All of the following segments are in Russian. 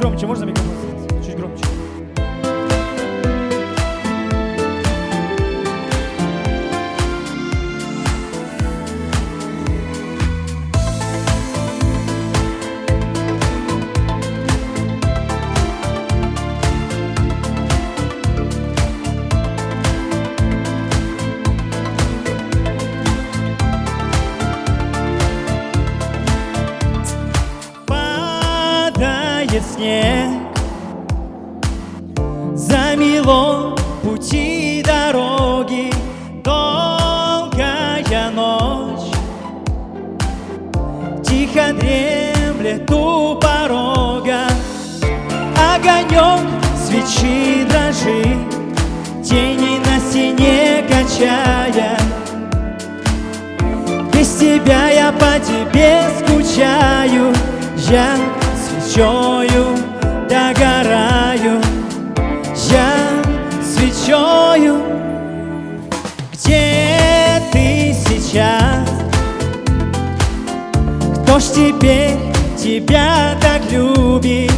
Громче можно микрофон? Снег Замело пути дороги Долгая ночь. Тихо дремлет у порога Огонек свечи дрожит Тени на стене качая. Без тебя я по тебе скучаю Я свечою Где ты сейчас? Кто ж теперь тебя так любит?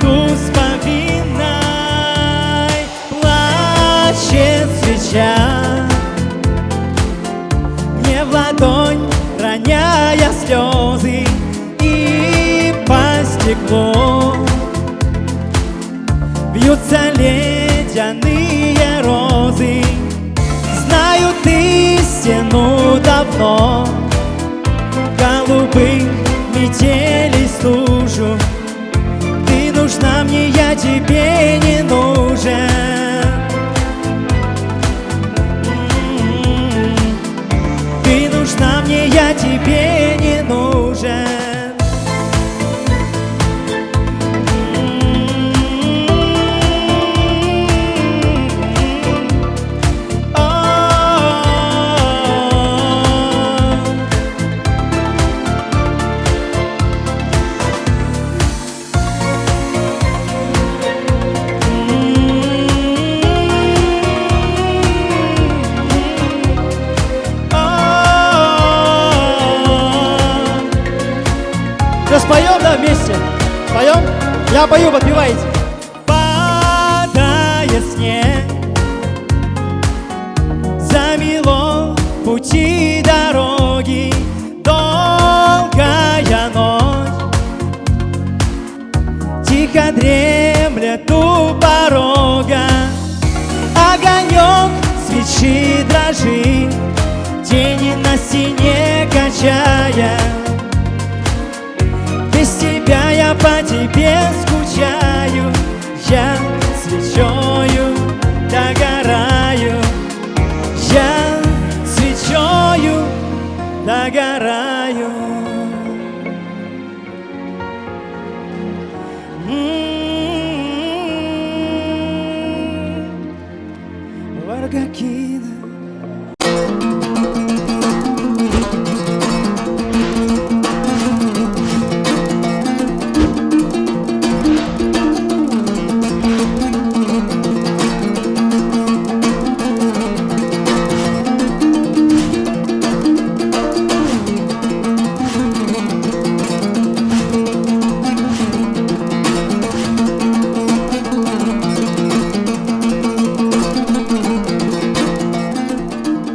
И приду с повинной Плачет свеча. Мне в ладонь роняя слезы и по стеклу. Бьются ледяные розы Знаю ты стену давно. Голубых метелей тебе Я пою, подпевайте. Падает снег. Замело пути дороги. Долгая ночь. Тихо дремлет у порога. Огонек свечи дрожит. Тени на стене качая по тебе скучаю, я свечою догораю, я свечою догораю. М -м -м, варгаки.